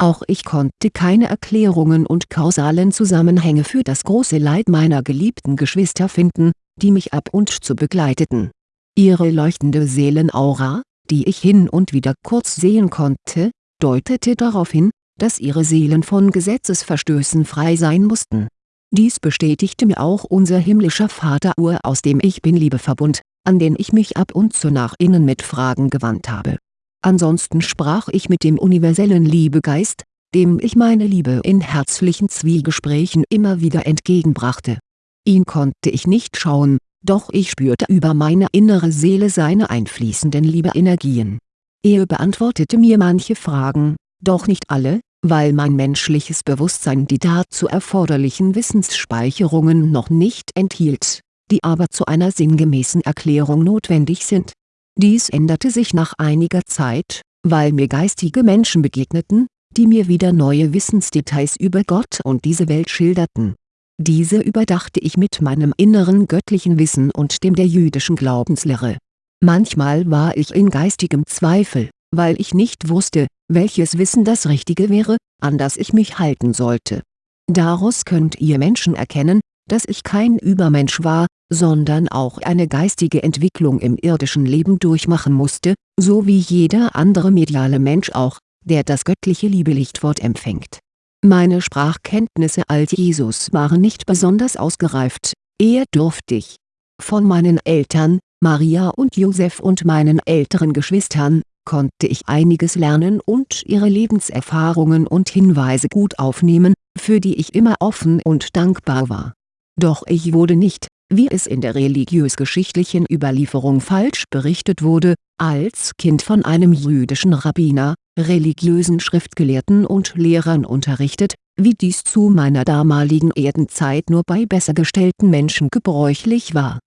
Auch ich konnte keine Erklärungen und kausalen Zusammenhänge für das große Leid meiner geliebten Geschwister finden, die mich ab und zu begleiteten. Ihre leuchtende Seelenaura, die ich hin und wieder kurz sehen konnte, deutete darauf hin, dass ihre Seelen von Gesetzesverstößen frei sein mussten. Dies bestätigte mir auch unser himmlischer Vater Ur aus dem Ich-Bin-Liebeverbund, an den ich mich ab und zu nach innen mit Fragen gewandt habe. Ansonsten sprach ich mit dem universellen Liebegeist, dem ich meine Liebe in herzlichen Zwiegesprächen immer wieder entgegenbrachte. Ihn konnte ich nicht schauen, doch ich spürte über meine innere Seele seine einfließenden Liebeenergien. Er beantwortete mir manche Fragen, doch nicht alle, weil mein menschliches Bewusstsein die dazu erforderlichen Wissensspeicherungen noch nicht enthielt, die aber zu einer sinngemäßen Erklärung notwendig sind. Dies änderte sich nach einiger Zeit, weil mir geistige Menschen begegneten, die mir wieder neue Wissensdetails über Gott und diese Welt schilderten. Diese überdachte ich mit meinem inneren göttlichen Wissen und dem der jüdischen Glaubenslehre. Manchmal war ich in geistigem Zweifel, weil ich nicht wusste, welches Wissen das Richtige wäre, an das ich mich halten sollte. Daraus könnt ihr Menschen erkennen, dass ich kein Übermensch war, sondern auch eine geistige Entwicklung im irdischen Leben durchmachen musste, so wie jeder andere mediale Mensch auch, der das göttliche Liebelichtwort empfängt. Meine Sprachkenntnisse als Jesus waren nicht besonders ausgereift, eher dürftig. Von meinen Eltern, Maria und Josef und meinen älteren Geschwistern, konnte ich einiges lernen und ihre Lebenserfahrungen und Hinweise gut aufnehmen, für die ich immer offen und dankbar war. Doch ich wurde nicht, wie es in der religiös-geschichtlichen Überlieferung falsch berichtet wurde, als Kind von einem jüdischen Rabbiner, religiösen Schriftgelehrten und Lehrern unterrichtet, wie dies zu meiner damaligen Erdenzeit nur bei besser gestellten Menschen gebräuchlich war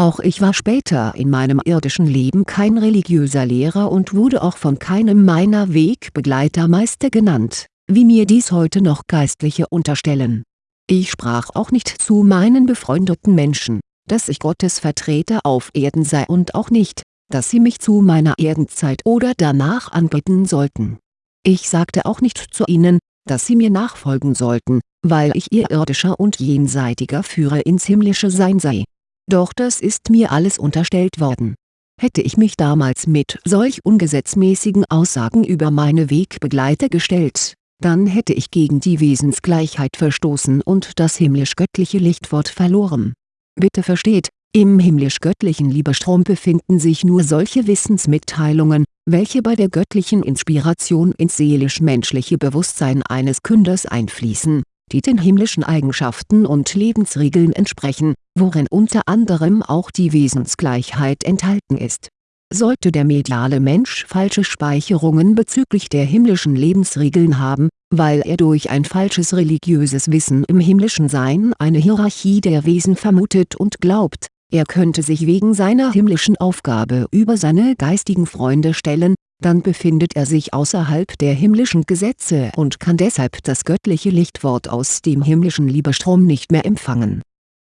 auch ich war später in meinem irdischen Leben kein religiöser Lehrer und wurde auch von keinem meiner Wegbegleiter Meister genannt, wie mir dies heute noch Geistliche unterstellen. Ich sprach auch nicht zu meinen befreundeten Menschen, dass ich Gottes Vertreter auf Erden sei und auch nicht, dass sie mich zu meiner Erdenzeit oder danach anbeten sollten. Ich sagte auch nicht zu ihnen, dass sie mir nachfolgen sollten, weil ich ihr irdischer und jenseitiger Führer ins himmlische Sein sei doch das ist mir alles unterstellt worden. Hätte ich mich damals mit solch ungesetzmäßigen Aussagen über meine Wegbegleiter gestellt, dann hätte ich gegen die Wesensgleichheit verstoßen und das himmlisch-göttliche Lichtwort verloren. Bitte versteht, im himmlisch-göttlichen Liebestrom befinden sich nur solche Wissensmitteilungen, welche bei der göttlichen Inspiration ins seelisch-menschliche Bewusstsein eines Künders einfließen die den himmlischen Eigenschaften und Lebensregeln entsprechen, worin unter anderem auch die Wesensgleichheit enthalten ist. Sollte der mediale Mensch falsche Speicherungen bezüglich der himmlischen Lebensregeln haben, weil er durch ein falsches religiöses Wissen im himmlischen Sein eine Hierarchie der Wesen vermutet und glaubt, er könnte sich wegen seiner himmlischen Aufgabe über seine geistigen Freunde stellen, dann befindet er sich außerhalb der himmlischen Gesetze und kann deshalb das göttliche Lichtwort aus dem himmlischen Liebestrom nicht mehr empfangen.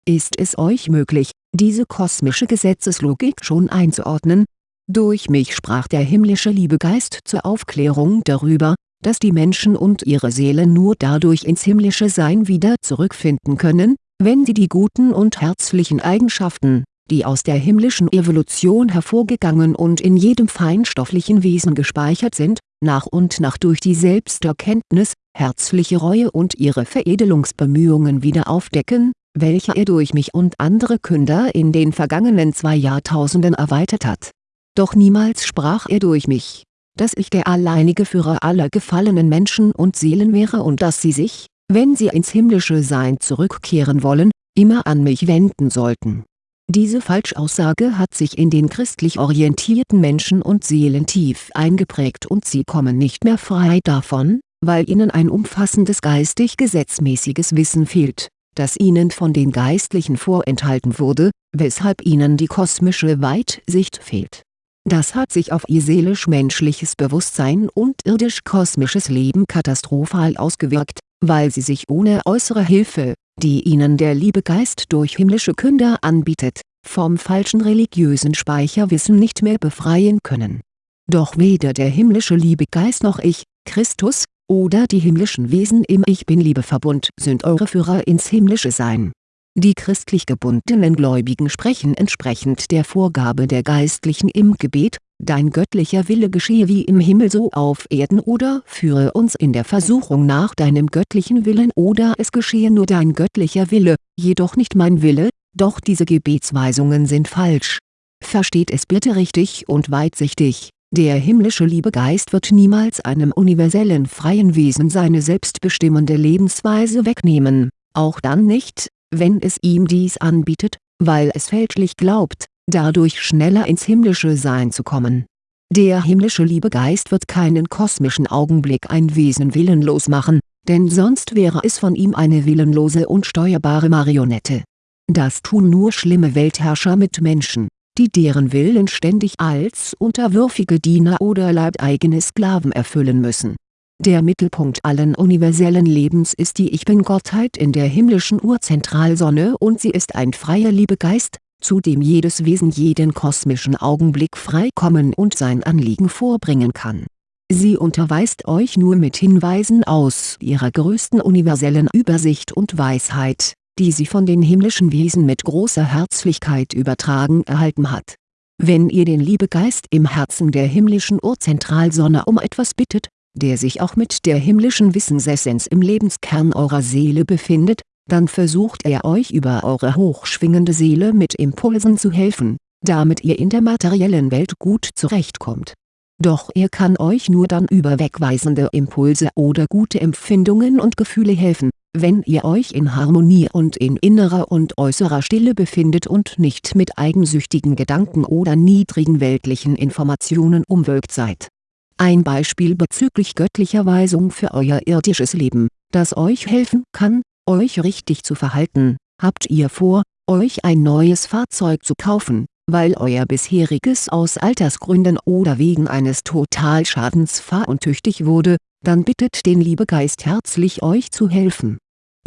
Ist es euch möglich, diese kosmische Gesetzeslogik schon einzuordnen? Durch mich sprach der himmlische Liebegeist zur Aufklärung darüber, dass die Menschen und ihre Seelen nur dadurch ins himmlische Sein wieder zurückfinden können, wenn sie die guten und herzlichen Eigenschaften, die aus der himmlischen Evolution hervorgegangen und in jedem feinstofflichen Wesen gespeichert sind, nach und nach durch die Selbsterkenntnis, herzliche Reue und ihre Veredelungsbemühungen wieder aufdecken, welche er durch mich und andere Künder in den vergangenen zwei Jahrtausenden erweitert hat. Doch niemals sprach er durch mich, dass ich der alleinige Führer aller gefallenen Menschen und Seelen wäre und dass sie sich, wenn sie ins himmlische Sein zurückkehren wollen, immer an mich wenden sollten diese Falschaussage hat sich in den christlich orientierten Menschen und Seelen tief eingeprägt und sie kommen nicht mehr frei davon, weil ihnen ein umfassendes geistig-gesetzmäßiges Wissen fehlt, das ihnen von den Geistlichen vorenthalten wurde, weshalb ihnen die kosmische Weitsicht fehlt. Das hat sich auf ihr seelisch-menschliches Bewusstsein und irdisch-kosmisches Leben katastrophal ausgewirkt, weil sie sich ohne äußere Hilfe, die ihnen der Liebegeist durch himmlische Künder anbietet, vom falschen religiösen Speicherwissen nicht mehr befreien können. Doch weder der himmlische Liebegeist noch ich, Christus, oder die himmlischen Wesen im Ich Bin-Liebe-Verbund sind eure Führer ins himmlische Sein. Die christlich gebundenen Gläubigen sprechen entsprechend der Vorgabe der Geistlichen im Gebet, Dein göttlicher Wille geschehe wie im Himmel so auf Erden oder führe uns in der Versuchung nach Deinem göttlichen Willen oder es geschehe nur Dein göttlicher Wille, jedoch nicht mein Wille, doch diese Gebetsweisungen sind falsch. Versteht es bitte richtig und weitsichtig der himmlische Liebegeist wird niemals einem universellen freien Wesen seine selbstbestimmende Lebensweise wegnehmen, auch dann nicht, wenn es ihm dies anbietet, weil es fälschlich glaubt, dadurch schneller ins himmlische Sein zu kommen. Der himmlische Liebegeist wird keinen kosmischen Augenblick ein Wesen willenlos machen, denn sonst wäre es von ihm eine willenlose und steuerbare Marionette. Das tun nur schlimme Weltherrscher mit Menschen die deren Willen ständig als unterwürfige Diener oder leibeigene Sklaven erfüllen müssen. Der Mittelpunkt allen universellen Lebens ist die Ich-Bin-Gottheit in der himmlischen Urzentralsonne und sie ist ein freier Liebegeist, zu dem jedes Wesen jeden kosmischen Augenblick frei kommen und sein Anliegen vorbringen kann. Sie unterweist euch nur mit Hinweisen aus ihrer größten universellen Übersicht und Weisheit die sie von den himmlischen Wesen mit großer Herzlichkeit übertragen erhalten hat. Wenn ihr den Liebegeist im Herzen der himmlischen Urzentralsonne um etwas bittet, der sich auch mit der himmlischen Wissensessenz im Lebenskern eurer Seele befindet, dann versucht er euch über eure hochschwingende Seele mit Impulsen zu helfen, damit ihr in der materiellen Welt gut zurechtkommt. Doch er kann euch nur dann über wegweisende Impulse oder gute Empfindungen und Gefühle helfen, wenn ihr euch in Harmonie und in innerer und äußerer Stille befindet und nicht mit eigensüchtigen Gedanken oder niedrigen weltlichen Informationen umwölkt seid. Ein Beispiel bezüglich göttlicher Weisung für euer irdisches Leben, das euch helfen kann, euch richtig zu verhalten, habt ihr vor, euch ein neues Fahrzeug zu kaufen, weil euer bisheriges aus Altersgründen oder wegen eines Totalschadens fahruntüchtig wurde, dann bittet den Liebegeist herzlich euch zu helfen.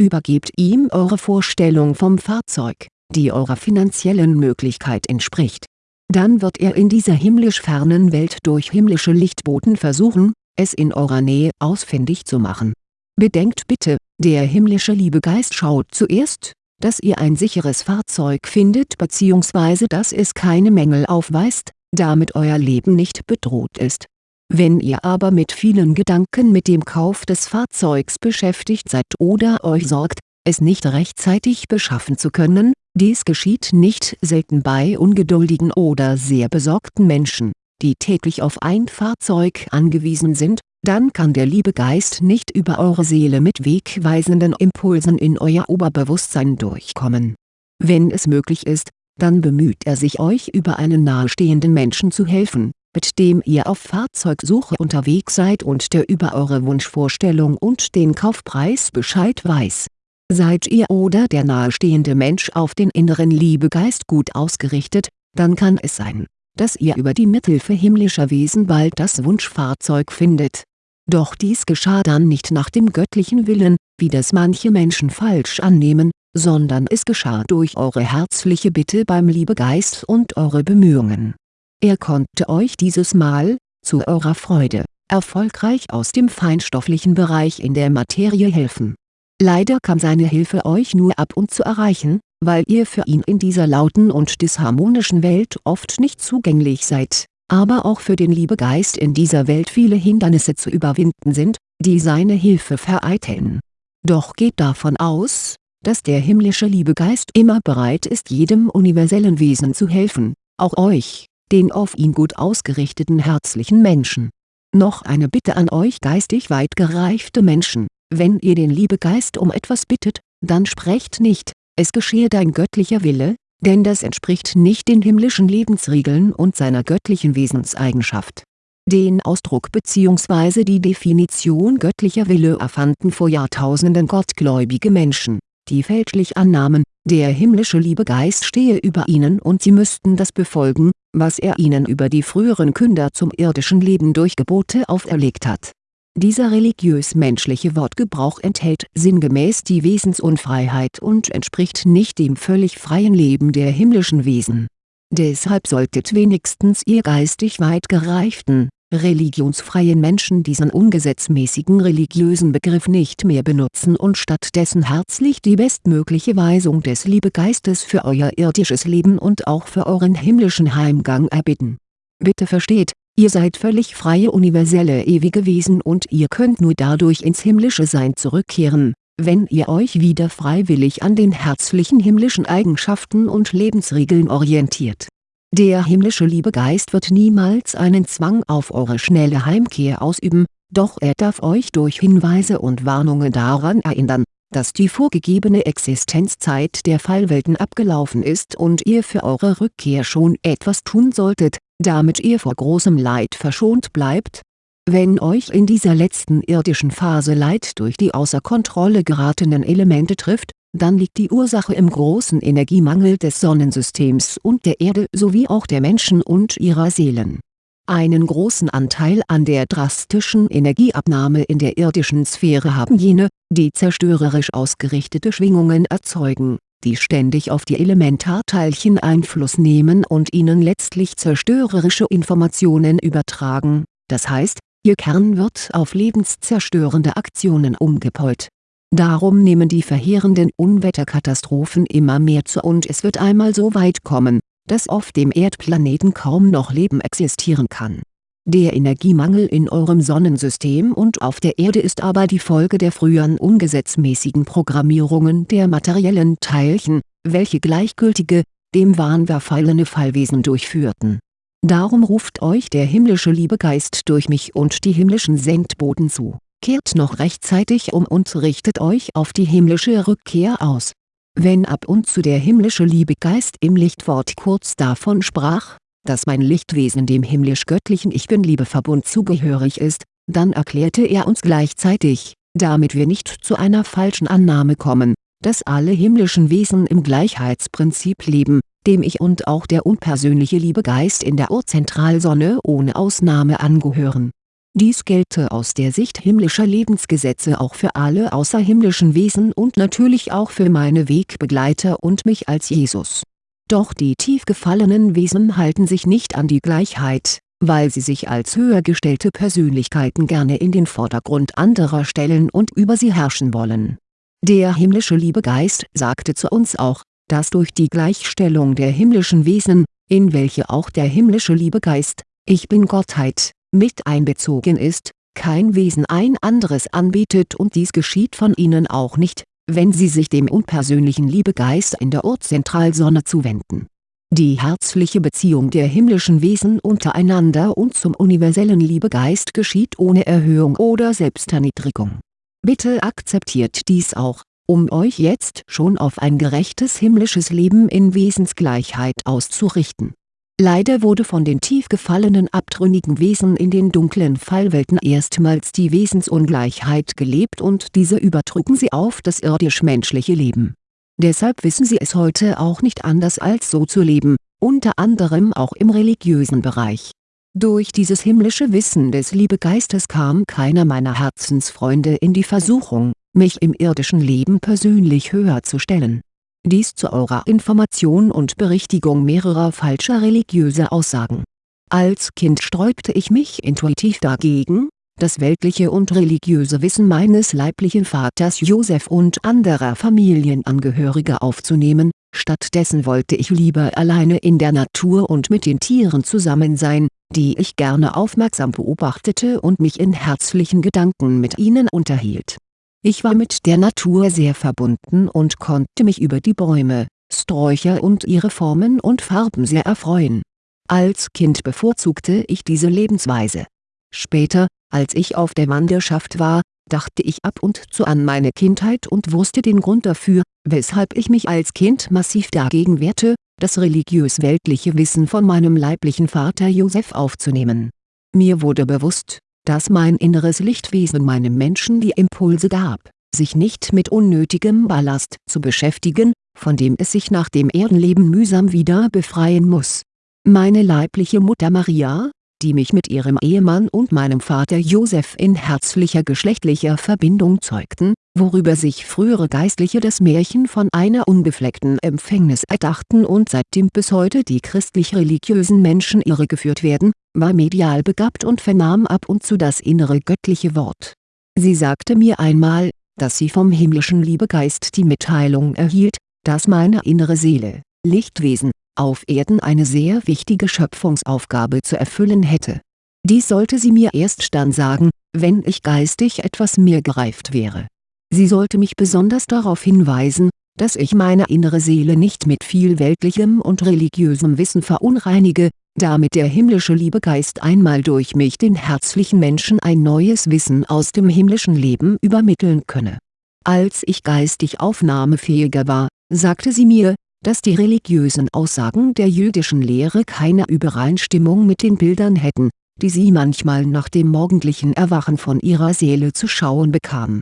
Übergebt ihm eure Vorstellung vom Fahrzeug, die eurer finanziellen Möglichkeit entspricht. Dann wird er in dieser himmlisch fernen Welt durch himmlische Lichtboten versuchen, es in eurer Nähe ausfindig zu machen. Bedenkt bitte, der himmlische Liebegeist schaut zuerst, dass ihr ein sicheres Fahrzeug findet bzw. dass es keine Mängel aufweist, damit euer Leben nicht bedroht ist wenn ihr aber mit vielen Gedanken mit dem Kauf des Fahrzeugs beschäftigt seid oder euch sorgt, es nicht rechtzeitig beschaffen zu können, dies geschieht nicht selten bei ungeduldigen oder sehr besorgten Menschen, die täglich auf ein Fahrzeug angewiesen sind, dann kann der liebe Geist nicht über eure Seele mit wegweisenden Impulsen in euer Oberbewusstsein durchkommen. Wenn es möglich ist, dann bemüht er sich euch über einen nahestehenden Menschen zu helfen mit dem ihr auf Fahrzeugsuche unterwegs seid und der über eure Wunschvorstellung und den Kaufpreis Bescheid weiß. Seid ihr oder der nahestehende Mensch auf den inneren Liebegeist gut ausgerichtet, dann kann es sein, dass ihr über die Mithilfe himmlischer Wesen bald das Wunschfahrzeug findet. Doch dies geschah dann nicht nach dem göttlichen Willen, wie das manche Menschen falsch annehmen, sondern es geschah durch eure herzliche Bitte beim Liebegeist und eure Bemühungen er konnte euch dieses Mal, zu eurer Freude, erfolgreich aus dem feinstofflichen Bereich in der Materie helfen. Leider kam seine Hilfe euch nur ab und zu erreichen, weil ihr für ihn in dieser lauten und disharmonischen Welt oft nicht zugänglich seid, aber auch für den Liebegeist in dieser Welt viele Hindernisse zu überwinden sind, die seine Hilfe vereiteln. Doch geht davon aus, dass der himmlische Liebegeist immer bereit ist jedem universellen Wesen zu helfen, auch euch den auf ihn gut ausgerichteten herzlichen Menschen. Noch eine Bitte an euch geistig weit gereifte Menschen, wenn ihr den Liebegeist um etwas bittet, dann sprecht nicht, es geschehe dein göttlicher Wille, denn das entspricht nicht den himmlischen Lebensregeln und seiner göttlichen Wesenseigenschaft. Den Ausdruck bzw. die Definition göttlicher Wille erfanden vor Jahrtausenden gottgläubige Menschen die fälschlich annahmen, der himmlische Liebegeist stehe über ihnen und sie müssten das befolgen, was er ihnen über die früheren Künder zum irdischen Leben durch Gebote auferlegt hat. Dieser religiös-menschliche Wortgebrauch enthält sinngemäß die Wesensunfreiheit und entspricht nicht dem völlig freien Leben der himmlischen Wesen. Deshalb solltet wenigstens ihr geistig weit gereiften, religionsfreien Menschen diesen ungesetzmäßigen religiösen Begriff nicht mehr benutzen und stattdessen herzlich die bestmögliche Weisung des Liebegeistes für euer irdisches Leben und auch für euren himmlischen Heimgang erbitten. Bitte versteht, ihr seid völlig freie universelle ewige Wesen und ihr könnt nur dadurch ins himmlische Sein zurückkehren, wenn ihr euch wieder freiwillig an den herzlichen himmlischen Eigenschaften und Lebensregeln orientiert. Der himmlische Liebegeist wird niemals einen Zwang auf eure schnelle Heimkehr ausüben, doch er darf euch durch Hinweise und Warnungen daran erinnern, dass die vorgegebene Existenzzeit der Fallwelten abgelaufen ist und ihr für eure Rückkehr schon etwas tun solltet, damit ihr vor großem Leid verschont bleibt. Wenn euch in dieser letzten irdischen Phase Leid durch die außer Kontrolle geratenen Elemente trifft, dann liegt die Ursache im großen Energiemangel des Sonnensystems und der Erde sowie auch der Menschen und ihrer Seelen. Einen großen Anteil an der drastischen Energieabnahme in der irdischen Sphäre haben jene, die zerstörerisch ausgerichtete Schwingungen erzeugen, die ständig auf die Elementarteilchen Einfluss nehmen und ihnen letztlich zerstörerische Informationen übertragen, das heißt, ihr Kern wird auf lebenszerstörende Aktionen umgepolt Darum nehmen die verheerenden Unwetterkatastrophen immer mehr zu und es wird einmal so weit kommen, dass auf dem Erdplaneten kaum noch Leben existieren kann. Der Energiemangel in eurem Sonnensystem und auf der Erde ist aber die Folge der früheren ungesetzmäßigen Programmierungen der materiellen Teilchen, welche gleichgültige, dem Wahn verfallene Fallwesen durchführten. Darum ruft euch der himmlische Liebegeist durch mich und die himmlischen Sendboten zu kehrt noch rechtzeitig um und richtet euch auf die himmlische Rückkehr aus. Wenn ab und zu der himmlische Liebegeist im Lichtwort kurz davon sprach, dass mein Lichtwesen dem himmlisch-göttlichen Ich Bin-Liebeverbund zugehörig ist, dann erklärte er uns gleichzeitig, damit wir nicht zu einer falschen Annahme kommen, dass alle himmlischen Wesen im Gleichheitsprinzip leben, dem Ich und auch der unpersönliche Liebegeist in der Urzentralsonne ohne Ausnahme angehören dies gelte aus der Sicht himmlischer Lebensgesetze auch für alle außerhimmlischen Wesen und natürlich auch für meine Wegbegleiter und mich als Jesus. Doch die tief gefallenen Wesen halten sich nicht an die Gleichheit, weil sie sich als höher gestellte Persönlichkeiten gerne in den Vordergrund anderer stellen und über sie herrschen wollen. Der himmlische Liebegeist sagte zu uns auch, dass durch die Gleichstellung der himmlischen Wesen, in welche auch der himmlische Liebegeist, Ich Bin Gottheit, mit einbezogen ist, kein Wesen ein anderes anbietet und dies geschieht von ihnen auch nicht, wenn sie sich dem unpersönlichen Liebegeist in der Urzentralsonne zuwenden. Die herzliche Beziehung der himmlischen Wesen untereinander und zum universellen Liebegeist geschieht ohne Erhöhung oder Selbsterniedrigung. Bitte akzeptiert dies auch, um euch jetzt schon auf ein gerechtes himmlisches Leben in Wesensgleichheit auszurichten Leider wurde von den tief gefallenen abtrünnigen Wesen in den dunklen Fallwelten erstmals die Wesensungleichheit gelebt und diese übertrugen sie auf das irdisch-menschliche Leben. Deshalb wissen sie es heute auch nicht anders als so zu leben, unter anderem auch im religiösen Bereich. Durch dieses himmlische Wissen des Liebegeistes kam keiner meiner Herzensfreunde in die Versuchung, mich im irdischen Leben persönlich höher zu stellen dies zu eurer Information und Berichtigung mehrerer falscher religiöser Aussagen. Als Kind sträubte ich mich intuitiv dagegen, das weltliche und religiöse Wissen meines leiblichen Vaters Joseph und anderer Familienangehörige aufzunehmen, stattdessen wollte ich lieber alleine in der Natur und mit den Tieren zusammen sein, die ich gerne aufmerksam beobachtete und mich in herzlichen Gedanken mit ihnen unterhielt ich war mit der Natur sehr verbunden und konnte mich über die Bäume, Sträucher und ihre Formen und Farben sehr erfreuen. Als Kind bevorzugte ich diese Lebensweise. Später, als ich auf der Wanderschaft war, dachte ich ab und zu an meine Kindheit und wusste den Grund dafür, weshalb ich mich als Kind massiv dagegen wehrte, das religiös-weltliche Wissen von meinem leiblichen Vater Joseph aufzunehmen. Mir wurde bewusst, dass mein inneres Lichtwesen meinem Menschen die Impulse gab, sich nicht mit unnötigem Ballast zu beschäftigen, von dem es sich nach dem Erdenleben mühsam wieder befreien muss. Meine leibliche Mutter Maria, die mich mit ihrem Ehemann und meinem Vater Joseph in herzlicher geschlechtlicher Verbindung zeugten, worüber sich frühere Geistliche das Märchen von einer unbefleckten Empfängnis erdachten und seitdem bis heute die christlich-religiösen Menschen irregeführt werden, war medial begabt und vernahm ab und zu das innere göttliche Wort. Sie sagte mir einmal, dass sie vom himmlischen Liebegeist die Mitteilung erhielt, dass meine innere Seele, Lichtwesen, auf Erden eine sehr wichtige Schöpfungsaufgabe zu erfüllen hätte. Dies sollte sie mir erst dann sagen, wenn ich geistig etwas mehr gereift wäre. Sie sollte mich besonders darauf hinweisen, dass ich meine innere Seele nicht mit viel weltlichem und religiösem Wissen verunreinige, damit der himmlische Liebegeist einmal durch mich den herzlichen Menschen ein neues Wissen aus dem himmlischen Leben übermitteln könne. Als ich geistig aufnahmefähiger war, sagte sie mir, dass die religiösen Aussagen der jüdischen Lehre keine Übereinstimmung mit den Bildern hätten, die sie manchmal nach dem morgendlichen Erwachen von ihrer Seele zu schauen bekam.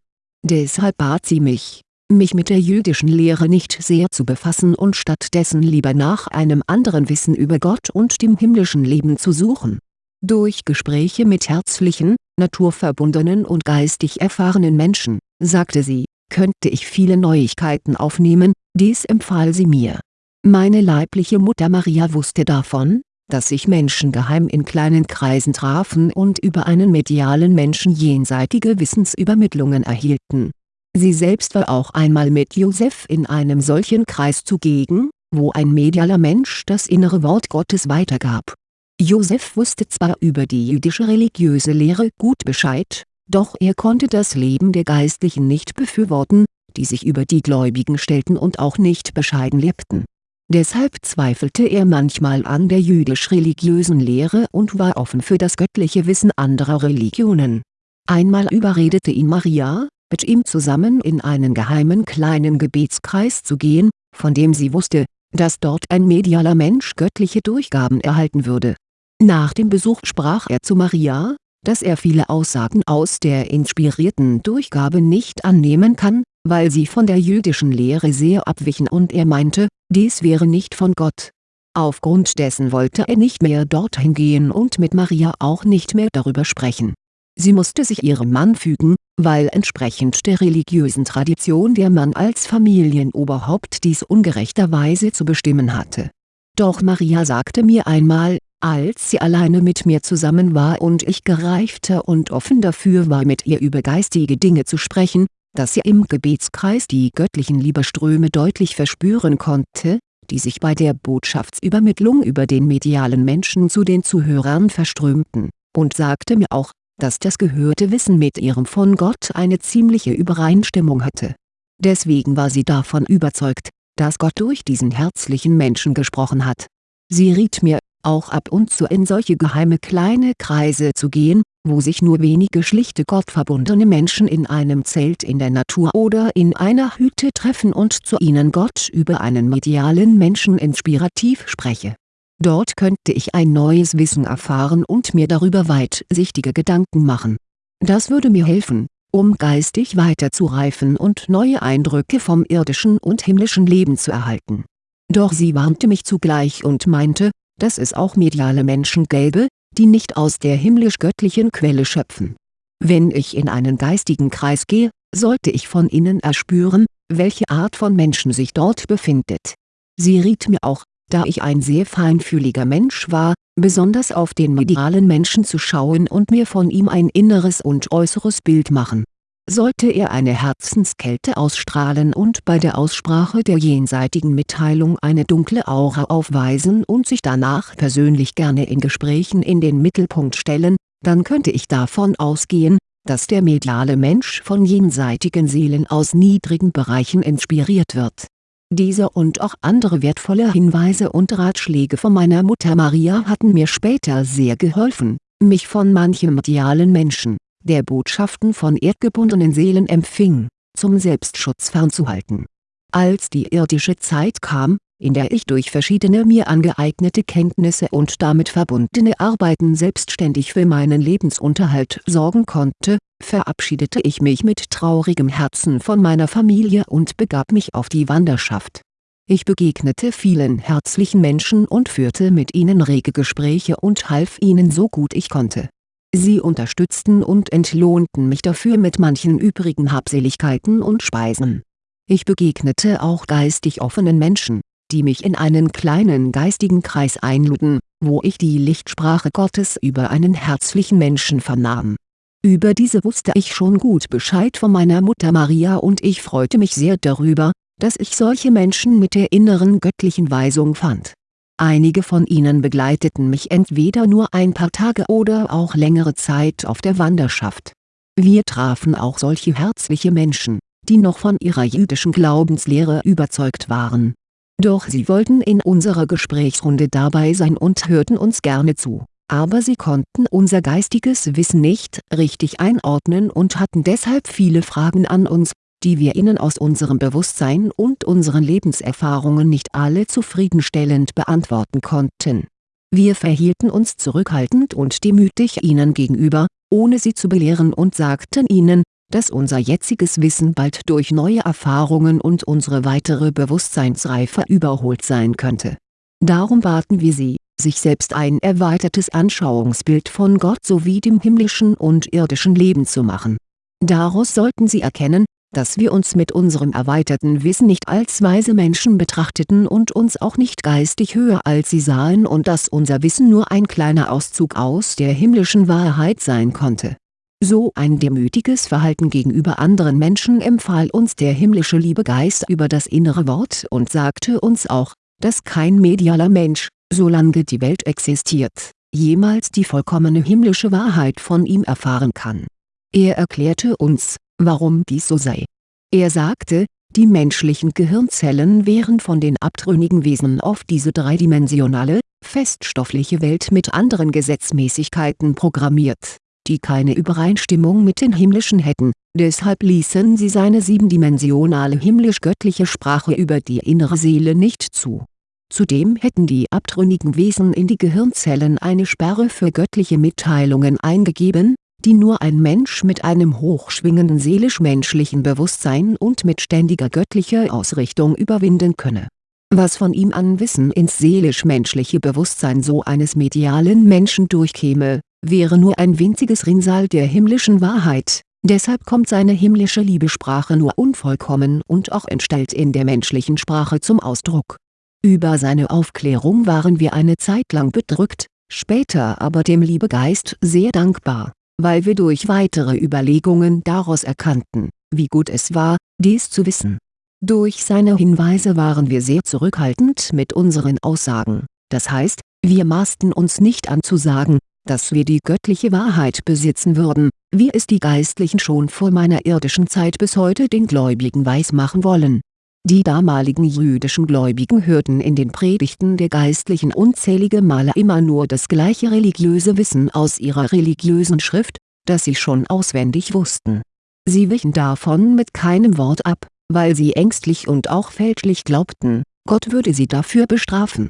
Deshalb bat sie mich, mich mit der jüdischen Lehre nicht sehr zu befassen und stattdessen lieber nach einem anderen Wissen über Gott und dem himmlischen Leben zu suchen. Durch Gespräche mit herzlichen, naturverbundenen und geistig erfahrenen Menschen, sagte sie, könnte ich viele Neuigkeiten aufnehmen, dies empfahl sie mir. Meine leibliche Mutter Maria wusste davon, dass sich Menschen geheim in kleinen Kreisen trafen und über einen medialen Menschen jenseitige Wissensübermittlungen erhielten. Sie selbst war auch einmal mit Joseph in einem solchen Kreis zugegen, wo ein medialer Mensch das innere Wort Gottes weitergab. Joseph wusste zwar über die jüdische religiöse Lehre gut Bescheid, doch er konnte das Leben der Geistlichen nicht befürworten, die sich über die Gläubigen stellten und auch nicht bescheiden lebten. Deshalb zweifelte er manchmal an der jüdisch-religiösen Lehre und war offen für das göttliche Wissen anderer Religionen. Einmal überredete ihn Maria, mit ihm zusammen in einen geheimen kleinen Gebetskreis zu gehen, von dem sie wusste, dass dort ein medialer Mensch göttliche Durchgaben erhalten würde. Nach dem Besuch sprach er zu Maria, dass er viele Aussagen aus der inspirierten Durchgabe nicht annehmen kann, weil sie von der jüdischen Lehre sehr abwichen und er meinte, dies wäre nicht von Gott. Aufgrund dessen wollte er nicht mehr dorthin gehen und mit Maria auch nicht mehr darüber sprechen. Sie musste sich ihrem Mann fügen, weil entsprechend der religiösen Tradition der Mann als Familienoberhaupt dies ungerechterweise zu bestimmen hatte. Doch Maria sagte mir einmal, als sie alleine mit mir zusammen war und ich gereifter und offen dafür war mit ihr über geistige Dinge zu sprechen, dass sie im Gebetskreis die göttlichen Liebeströme deutlich verspüren konnte, die sich bei der Botschaftsübermittlung über den medialen Menschen zu den Zuhörern verströmten, und sagte mir auch, dass das gehörte Wissen mit ihrem von Gott eine ziemliche Übereinstimmung hatte. Deswegen war sie davon überzeugt, dass Gott durch diesen herzlichen Menschen gesprochen hat. Sie riet mir, auch ab und zu in solche geheime kleine Kreise zu gehen, wo sich nur wenige schlichte gottverbundene Menschen in einem Zelt in der Natur oder in einer Hütte treffen und zu ihnen Gott über einen medialen Menschen inspirativ spreche. Dort könnte ich ein neues Wissen erfahren und mir darüber weitsichtige Gedanken machen. Das würde mir helfen, um geistig weiterzureifen und neue Eindrücke vom irdischen und himmlischen Leben zu erhalten. Doch sie warnte mich zugleich und meinte, dass es auch mediale Menschen gäbe, die nicht aus der himmlisch-göttlichen Quelle schöpfen. Wenn ich in einen geistigen Kreis gehe, sollte ich von innen erspüren, welche Art von Menschen sich dort befindet. Sie riet mir auch, da ich ein sehr feinfühliger Mensch war, besonders auf den medialen Menschen zu schauen und mir von ihm ein inneres und äußeres Bild machen sollte er eine Herzenskälte ausstrahlen und bei der Aussprache der jenseitigen Mitteilung eine dunkle Aura aufweisen und sich danach persönlich gerne in Gesprächen in den Mittelpunkt stellen, dann könnte ich davon ausgehen, dass der mediale Mensch von jenseitigen Seelen aus niedrigen Bereichen inspiriert wird. Diese und auch andere wertvolle Hinweise und Ratschläge von meiner Mutter Maria hatten mir später sehr geholfen, mich von manchem medialen Menschen der Botschaften von erdgebundenen Seelen empfing, zum Selbstschutz fernzuhalten. Als die irdische Zeit kam, in der ich durch verschiedene mir angeeignete Kenntnisse und damit verbundene Arbeiten selbstständig für meinen Lebensunterhalt sorgen konnte, verabschiedete ich mich mit traurigem Herzen von meiner Familie und begab mich auf die Wanderschaft. Ich begegnete vielen herzlichen Menschen und führte mit ihnen rege Gespräche und half ihnen so gut ich konnte Sie unterstützten und entlohnten mich dafür mit manchen übrigen Habseligkeiten und Speisen. Ich begegnete auch geistig offenen Menschen, die mich in einen kleinen geistigen Kreis einluden, wo ich die Lichtsprache Gottes über einen herzlichen Menschen vernahm. Über diese wusste ich schon gut Bescheid von meiner Mutter Maria und ich freute mich sehr darüber, dass ich solche Menschen mit der inneren göttlichen Weisung fand. Einige von ihnen begleiteten mich entweder nur ein paar Tage oder auch längere Zeit auf der Wanderschaft. Wir trafen auch solche herzliche Menschen, die noch von ihrer jüdischen Glaubenslehre überzeugt waren. Doch sie wollten in unserer Gesprächsrunde dabei sein und hörten uns gerne zu, aber sie konnten unser geistiges Wissen nicht richtig einordnen und hatten deshalb viele Fragen an uns, die wir ihnen aus unserem Bewusstsein und unseren Lebenserfahrungen nicht alle zufriedenstellend beantworten konnten. Wir verhielten uns zurückhaltend und demütig ihnen gegenüber, ohne sie zu belehren und sagten ihnen, dass unser jetziges Wissen bald durch neue Erfahrungen und unsere weitere Bewusstseinsreife überholt sein könnte. Darum baten wir sie, sich selbst ein erweitertes Anschauungsbild von Gott sowie dem himmlischen und irdischen Leben zu machen. Daraus sollten sie erkennen, dass wir uns mit unserem erweiterten Wissen nicht als weise Menschen betrachteten und uns auch nicht geistig höher als sie sahen und dass unser Wissen nur ein kleiner Auszug aus der himmlischen Wahrheit sein konnte so ein demütiges Verhalten gegenüber anderen Menschen empfahl uns der himmlische Liebegeist über das innere Wort und sagte uns auch, dass kein medialer Mensch, solange die Welt existiert, jemals die vollkommene himmlische Wahrheit von ihm erfahren kann. Er erklärte uns, warum dies so sei. Er sagte, die menschlichen Gehirnzellen wären von den abtrünnigen Wesen auf diese dreidimensionale, feststoffliche Welt mit anderen Gesetzmäßigkeiten programmiert die keine Übereinstimmung mit den himmlischen hätten, deshalb ließen sie seine siebendimensionale himmlisch-göttliche Sprache über die innere Seele nicht zu. Zudem hätten die abtrünnigen Wesen in die Gehirnzellen eine Sperre für göttliche Mitteilungen eingegeben, die nur ein Mensch mit einem hochschwingenden seelisch-menschlichen Bewusstsein und mit ständiger göttlicher Ausrichtung überwinden könne. Was von ihm an Wissen ins seelisch-menschliche Bewusstsein so eines medialen Menschen durchkäme, wäre nur ein winziges Rinnsal der himmlischen Wahrheit, deshalb kommt seine himmlische Liebesprache nur unvollkommen und auch entstellt in der menschlichen Sprache zum Ausdruck. Über seine Aufklärung waren wir eine Zeit lang bedrückt, später aber dem Liebegeist sehr dankbar, weil wir durch weitere Überlegungen daraus erkannten, wie gut es war, dies zu wissen. Durch seine Hinweise waren wir sehr zurückhaltend mit unseren Aussagen, das heißt, wir maßten uns nicht an zu sagen, dass wir die göttliche Wahrheit besitzen würden, wie es die Geistlichen schon vor meiner irdischen Zeit bis heute den Gläubigen weismachen wollen. Die damaligen jüdischen Gläubigen hörten in den Predigten der Geistlichen unzählige Male immer nur das gleiche religiöse Wissen aus ihrer religiösen Schrift, das sie schon auswendig wussten. Sie wichen davon mit keinem Wort ab, weil sie ängstlich und auch fälschlich glaubten, Gott würde sie dafür bestrafen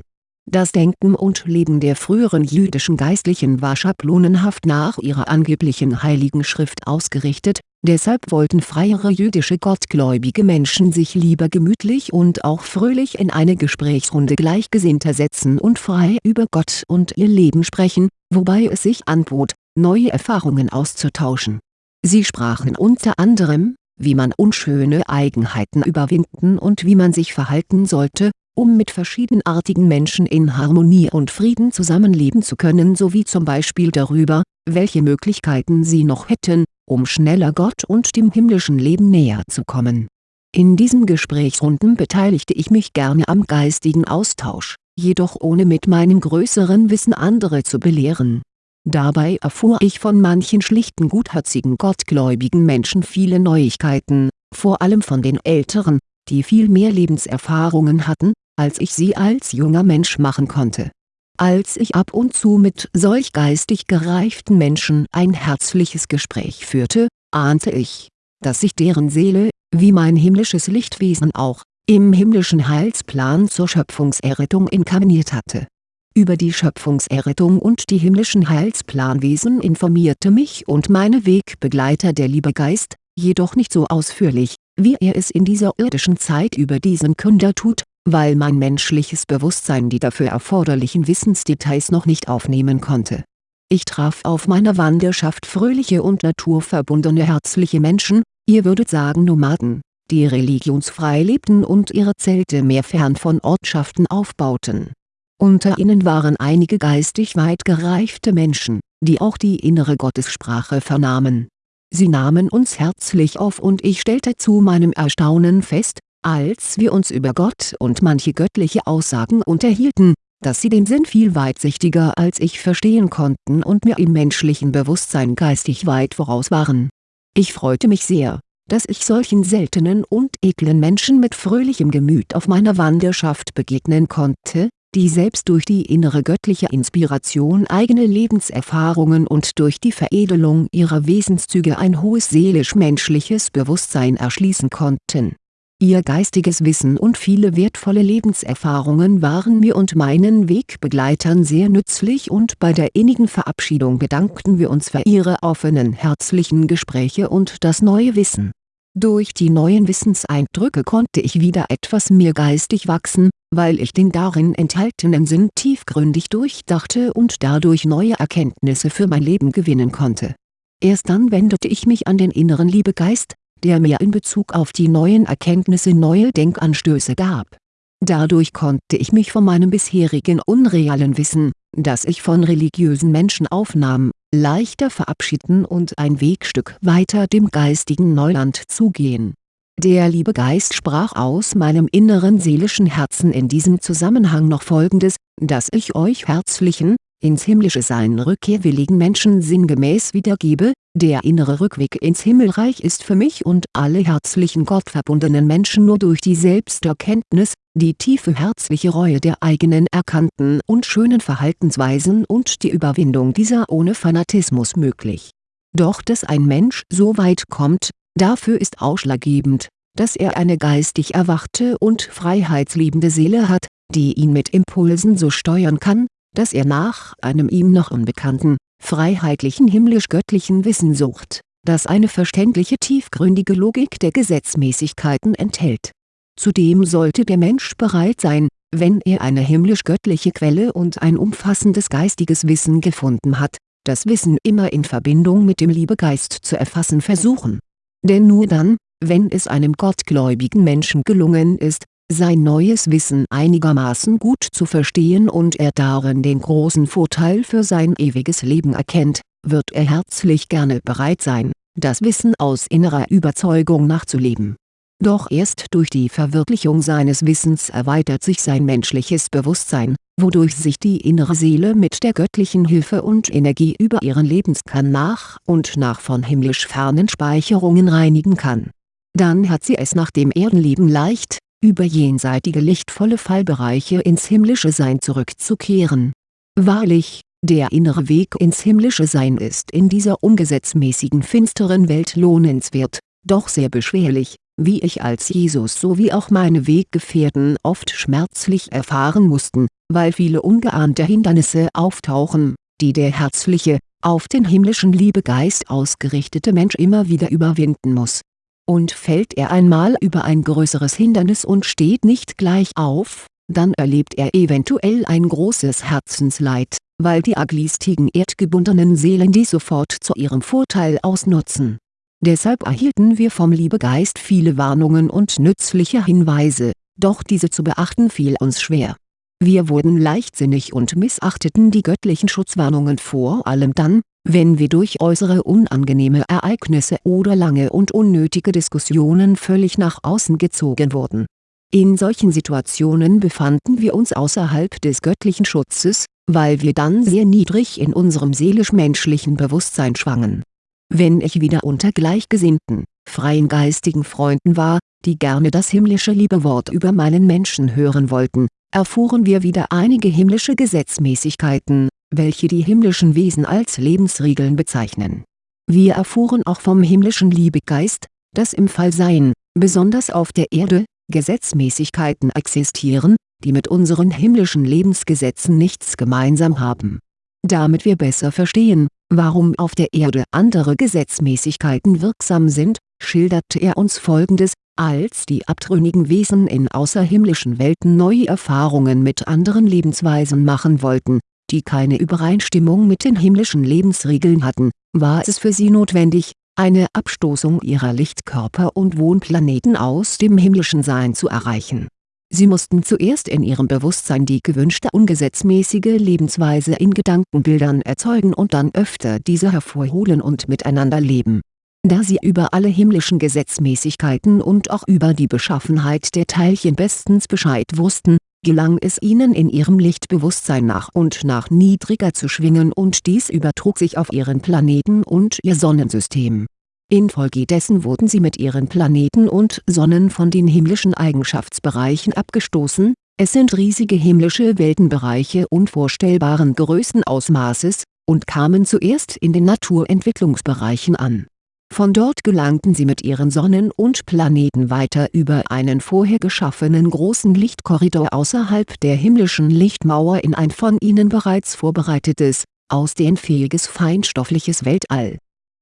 das Denken und Leben der früheren jüdischen Geistlichen war schablonenhaft nach ihrer angeblichen Heiligen Schrift ausgerichtet, deshalb wollten freiere jüdische gottgläubige Menschen sich lieber gemütlich und auch fröhlich in eine Gesprächsrunde Gleichgesinnter setzen und frei über Gott und ihr Leben sprechen, wobei es sich anbot, neue Erfahrungen auszutauschen. Sie sprachen unter anderem, wie man unschöne Eigenheiten überwinden und wie man sich verhalten sollte, um mit verschiedenartigen Menschen in Harmonie und Frieden zusammenleben zu können sowie zum Beispiel darüber, welche Möglichkeiten sie noch hätten, um schneller Gott und dem himmlischen Leben näher zu kommen. In diesen Gesprächsrunden beteiligte ich mich gerne am geistigen Austausch, jedoch ohne mit meinem größeren Wissen andere zu belehren. Dabei erfuhr ich von manchen schlichten gutherzigen gottgläubigen Menschen viele Neuigkeiten, vor allem von den Älteren, die viel mehr Lebenserfahrungen hatten, als ich sie als junger Mensch machen konnte. Als ich ab und zu mit solch geistig gereiften Menschen ein herzliches Gespräch führte, ahnte ich, dass sich deren Seele, wie mein himmlisches Lichtwesen auch, im himmlischen Heilsplan zur Schöpfungserrettung inkarniert hatte. Über die Schöpfungserrettung und die himmlischen Heilsplanwesen informierte mich und meine Wegbegleiter der Liebegeist, jedoch nicht so ausführlich, wie er es in dieser irdischen Zeit über diesen Künder tut, weil mein menschliches Bewusstsein die dafür erforderlichen Wissensdetails noch nicht aufnehmen konnte. Ich traf auf meiner Wanderschaft fröhliche und naturverbundene herzliche Menschen, ihr würdet sagen Nomaden, die religionsfrei lebten und ihre Zelte mehr fern von Ortschaften aufbauten. Unter ihnen waren einige geistig weit gereifte Menschen, die auch die innere Gottessprache vernahmen. Sie nahmen uns herzlich auf und ich stellte zu meinem Erstaunen fest, als wir uns über Gott und manche göttliche Aussagen unterhielten, dass sie den Sinn viel weitsichtiger als ich verstehen konnten und mir im menschlichen Bewusstsein geistig weit voraus waren. Ich freute mich sehr, dass ich solchen seltenen und edlen Menschen mit fröhlichem Gemüt auf meiner Wanderschaft begegnen konnte, die selbst durch die innere göttliche Inspiration eigene Lebenserfahrungen und durch die Veredelung ihrer Wesenszüge ein hohes seelisch-menschliches Bewusstsein erschließen konnten. Ihr geistiges Wissen und viele wertvolle Lebenserfahrungen waren mir und meinen Wegbegleitern sehr nützlich und bei der innigen Verabschiedung bedankten wir uns für ihre offenen herzlichen Gespräche und das neue Wissen durch die neuen Wissenseindrücke konnte ich wieder etwas mehr geistig wachsen, weil ich den darin enthaltenen Sinn tiefgründig durchdachte und dadurch neue Erkenntnisse für mein Leben gewinnen konnte. Erst dann wendete ich mich an den inneren Liebegeist, der mir in Bezug auf die neuen Erkenntnisse neue Denkanstöße gab. Dadurch konnte ich mich von meinem bisherigen unrealen Wissen, das ich von religiösen Menschen aufnahm, leichter verabschieden und ein Wegstück weiter dem geistigen Neuland zugehen. Der liebe Geist sprach aus meinem inneren seelischen Herzen in diesem Zusammenhang noch folgendes, dass ich euch herzlichen, ins himmlische Sein rückkehrwilligen Menschen sinngemäß wiedergebe, der innere Rückweg ins Himmelreich ist für mich und alle herzlichen gottverbundenen Menschen nur durch die Selbsterkenntnis, die tiefe herzliche Reue der eigenen erkannten und schönen Verhaltensweisen und die Überwindung dieser ohne Fanatismus möglich. Doch dass ein Mensch so weit kommt, dafür ist ausschlaggebend, dass er eine geistig erwachte und freiheitsliebende Seele hat, die ihn mit Impulsen so steuern kann, dass er nach einem ihm noch unbekannten, freiheitlichen himmlisch-göttlichen Wissen sucht, das eine verständliche tiefgründige Logik der Gesetzmäßigkeiten enthält Zudem sollte der Mensch bereit sein, wenn er eine himmlisch-göttliche Quelle und ein umfassendes geistiges Wissen gefunden hat, das Wissen immer in Verbindung mit dem Liebegeist zu erfassen versuchen. Denn nur dann, wenn es einem gottgläubigen Menschen gelungen ist, sein neues Wissen einigermaßen gut zu verstehen und er darin den großen Vorteil für sein ewiges Leben erkennt, wird er herzlich gerne bereit sein, das Wissen aus innerer Überzeugung nachzuleben doch erst durch die Verwirklichung seines Wissens erweitert sich sein menschliches Bewusstsein, wodurch sich die innere Seele mit der göttlichen Hilfe und Energie über ihren Lebenskern nach und nach von himmlisch fernen Speicherungen reinigen kann. Dann hat sie es nach dem Erdenleben leicht, über jenseitige lichtvolle Fallbereiche ins himmlische Sein zurückzukehren. Wahrlich, der innere Weg ins himmlische Sein ist in dieser ungesetzmäßigen finsteren Welt lohnenswert, doch sehr beschwerlich, wie ich als Jesus sowie auch meine Weggefährten oft schmerzlich erfahren mussten, weil viele ungeahnte Hindernisse auftauchen, die der herzliche, auf den himmlischen Liebegeist ausgerichtete Mensch immer wieder überwinden muss. Und fällt er einmal über ein größeres Hindernis und steht nicht gleich auf, dann erlebt er eventuell ein großes Herzensleid, weil die aglistigen erdgebundenen Seelen dies sofort zu ihrem Vorteil ausnutzen Deshalb erhielten wir vom Liebegeist viele Warnungen und nützliche Hinweise, doch diese zu beachten fiel uns schwer. Wir wurden leichtsinnig und missachteten die göttlichen Schutzwarnungen vor allem dann, wenn wir durch äußere unangenehme Ereignisse oder lange und unnötige Diskussionen völlig nach außen gezogen wurden. In solchen Situationen befanden wir uns außerhalb des göttlichen Schutzes, weil wir dann sehr niedrig in unserem seelisch-menschlichen Bewusstsein schwangen wenn ich wieder unter gleichgesinnten, freien geistigen Freunden war, die gerne das himmlische Liebewort über meinen Menschen hören wollten, erfuhren wir wieder einige himmlische Gesetzmäßigkeiten, welche die himmlischen Wesen als Lebensregeln bezeichnen. Wir erfuhren auch vom himmlischen Liebegeist, dass im Fallsein, besonders auf der Erde, Gesetzmäßigkeiten existieren, die mit unseren himmlischen Lebensgesetzen nichts gemeinsam haben. Damit wir besser verstehen, warum auf der Erde andere Gesetzmäßigkeiten wirksam sind, schilderte er uns folgendes, als die abtrünnigen Wesen in außerhimmlischen Welten neue Erfahrungen mit anderen Lebensweisen machen wollten, die keine Übereinstimmung mit den himmlischen Lebensregeln hatten, war es für sie notwendig, eine Abstoßung ihrer Lichtkörper und Wohnplaneten aus dem himmlischen Sein zu erreichen. Sie mussten zuerst in ihrem Bewusstsein die gewünschte ungesetzmäßige Lebensweise in Gedankenbildern erzeugen und dann öfter diese hervorholen und miteinander leben. Da sie über alle himmlischen Gesetzmäßigkeiten und auch über die Beschaffenheit der Teilchen bestens Bescheid wussten, gelang es ihnen in ihrem Lichtbewusstsein nach und nach niedriger zu schwingen und dies übertrug sich auf ihren Planeten und ihr Sonnensystem. Infolgedessen wurden sie mit ihren Planeten und Sonnen von den himmlischen Eigenschaftsbereichen abgestoßen, es sind riesige himmlische Weltenbereiche unvorstellbaren Größenausmaßes, und kamen zuerst in den Naturentwicklungsbereichen an von dort gelangten sie mit ihren Sonnen und Planeten weiter über einen vorher geschaffenen großen Lichtkorridor außerhalb der himmlischen Lichtmauer in ein von ihnen bereits vorbereitetes, ausdehnfähiges feinstoffliches Weltall.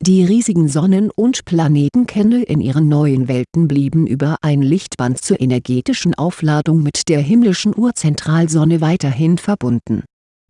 Die riesigen Sonnen- und Planetenkerne in ihren neuen Welten blieben über ein Lichtband zur energetischen Aufladung mit der himmlischen Urzentralsonne weiterhin verbunden.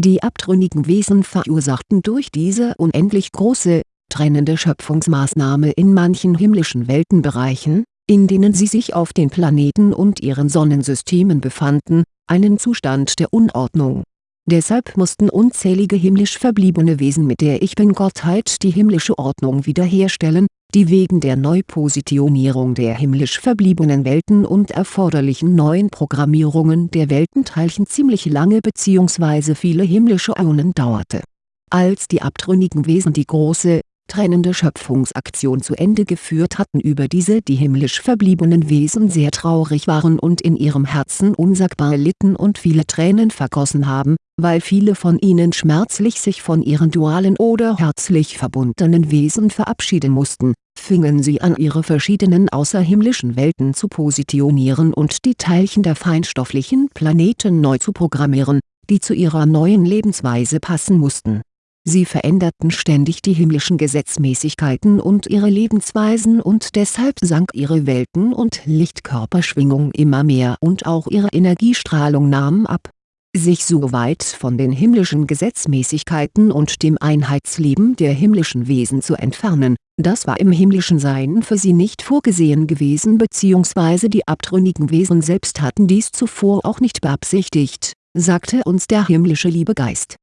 Die abtrünnigen Wesen verursachten durch diese unendlich große, trennende Schöpfungsmaßnahme in manchen himmlischen Weltenbereichen, in denen sie sich auf den Planeten und ihren Sonnensystemen befanden, einen Zustand der Unordnung. Deshalb mussten unzählige himmlisch verbliebene Wesen mit der Ich-Bin-Gottheit die himmlische Ordnung wiederherstellen, die wegen der Neupositionierung der himmlisch verbliebenen Welten und erforderlichen neuen Programmierungen der Weltenteilchen ziemlich lange bzw. viele himmlische Äonen dauerte. Als die abtrünnigen Wesen die große, trennende Schöpfungsaktion zu Ende geführt hatten über diese die himmlisch verbliebenen Wesen sehr traurig waren und in ihrem Herzen unsagbar litten und viele Tränen vergossen haben, weil viele von ihnen schmerzlich sich von ihren dualen oder herzlich verbundenen Wesen verabschieden mussten, fingen sie an ihre verschiedenen außerhimmlischen Welten zu positionieren und die Teilchen der feinstofflichen Planeten neu zu programmieren, die zu ihrer neuen Lebensweise passen mussten Sie veränderten ständig die himmlischen Gesetzmäßigkeiten und ihre Lebensweisen und deshalb sank ihre Welten- und Lichtkörperschwingung immer mehr und auch ihre Energiestrahlung nahm ab. Sich so weit von den himmlischen Gesetzmäßigkeiten und dem Einheitsleben der himmlischen Wesen zu entfernen, das war im himmlischen Sein für sie nicht vorgesehen gewesen bzw. die abtrünnigen Wesen selbst hatten dies zuvor auch nicht beabsichtigt, sagte uns der himmlische Liebegeist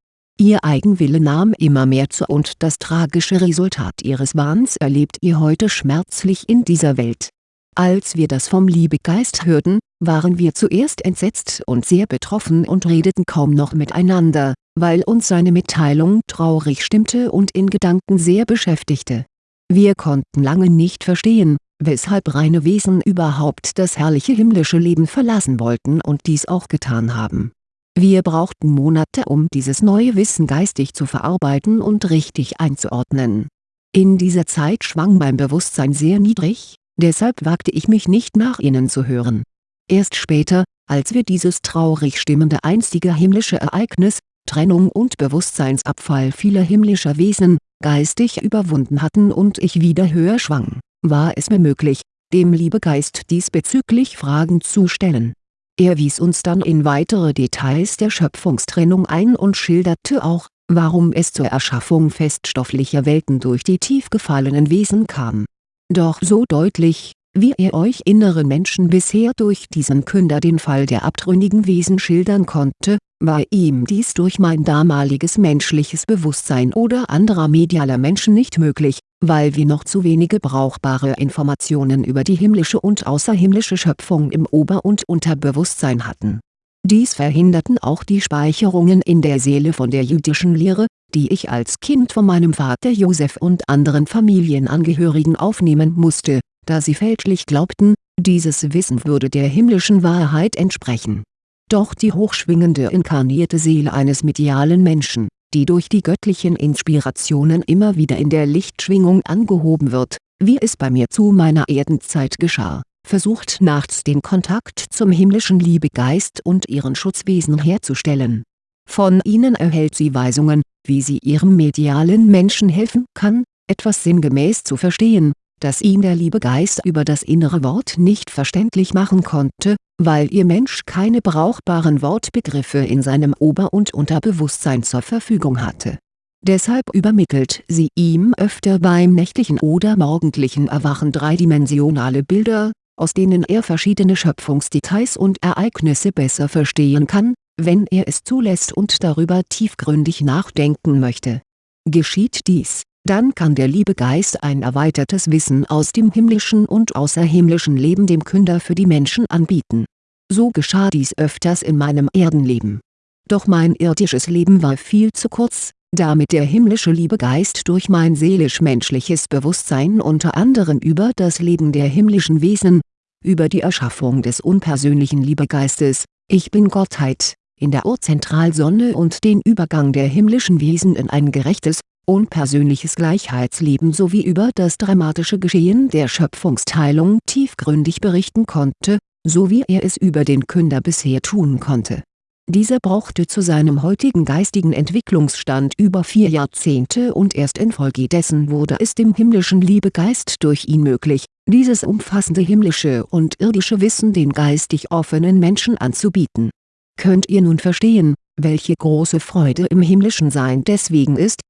Ihr Eigenwille nahm immer mehr zu und das tragische Resultat ihres Wahns erlebt ihr heute schmerzlich in dieser Welt. Als wir das vom Liebegeist hörten, waren wir zuerst entsetzt und sehr betroffen und redeten kaum noch miteinander, weil uns seine Mitteilung traurig stimmte und in Gedanken sehr beschäftigte. Wir konnten lange nicht verstehen, weshalb reine Wesen überhaupt das herrliche himmlische Leben verlassen wollten und dies auch getan haben wir brauchten Monate um dieses neue Wissen geistig zu verarbeiten und richtig einzuordnen. In dieser Zeit schwang mein Bewusstsein sehr niedrig, deshalb wagte ich mich nicht nach innen zu hören. Erst später, als wir dieses traurig stimmende einstige himmlische Ereignis, Trennung und Bewusstseinsabfall vieler himmlischer Wesen, geistig überwunden hatten und ich wieder höher schwang, war es mir möglich, dem Liebegeist diesbezüglich Fragen zu stellen er wies uns dann in weitere Details der Schöpfungstrennung ein und schilderte auch, warum es zur Erschaffung feststofflicher Welten durch die tief gefallenen Wesen kam. Doch so deutlich, wie er euch inneren Menschen bisher durch diesen Künder den Fall der abtrünnigen Wesen schildern konnte, war ihm dies durch mein damaliges menschliches Bewusstsein oder anderer medialer Menschen nicht möglich, weil wir noch zu wenige brauchbare Informationen über die himmlische und außerhimmlische Schöpfung im Ober- und Unterbewusstsein hatten. Dies verhinderten auch die Speicherungen in der Seele von der jüdischen Lehre, die ich als Kind von meinem Vater Josef und anderen Familienangehörigen aufnehmen musste, da sie fälschlich glaubten, dieses Wissen würde der himmlischen Wahrheit entsprechen. Doch die hochschwingende inkarnierte Seele eines medialen Menschen die durch die göttlichen Inspirationen immer wieder in der Lichtschwingung angehoben wird, wie es bei mir zu meiner Erdenzeit geschah, versucht nachts den Kontakt zum himmlischen Liebegeist und ihren Schutzwesen herzustellen. Von ihnen erhält sie Weisungen, wie sie ihrem medialen Menschen helfen kann, etwas sinngemäß zu verstehen, dass ihm der Liebegeist über das innere Wort nicht verständlich machen konnte, weil ihr Mensch keine brauchbaren Wortbegriffe in seinem Ober- und Unterbewusstsein zur Verfügung hatte. Deshalb übermittelt sie ihm öfter beim nächtlichen oder morgendlichen Erwachen dreidimensionale Bilder, aus denen er verschiedene Schöpfungsdetails und Ereignisse besser verstehen kann, wenn er es zulässt und darüber tiefgründig nachdenken möchte. Geschieht dies dann kann der Liebegeist ein erweitertes Wissen aus dem himmlischen und außerhimmlischen Leben dem Künder für die Menschen anbieten. So geschah dies öfters in meinem Erdenleben. Doch mein irdisches Leben war viel zu kurz, damit der himmlische Liebegeist durch mein seelisch-menschliches Bewusstsein unter anderem über das Leben der himmlischen Wesen, über die Erschaffung des unpersönlichen Liebegeistes, Ich bin Gottheit, in der Urzentralsonne und den Übergang der himmlischen Wesen in ein gerechtes, unpersönliches Gleichheitsleben sowie über das dramatische Geschehen der Schöpfungsteilung tiefgründig berichten konnte, so wie er es über den Künder bisher tun konnte. Dieser brauchte zu seinem heutigen geistigen Entwicklungsstand über vier Jahrzehnte und erst infolgedessen wurde es dem himmlischen Liebegeist durch ihn möglich, dieses umfassende himmlische und irdische Wissen den geistig offenen Menschen anzubieten. Könnt ihr nun verstehen, welche große Freude im himmlischen Sein deswegen ist,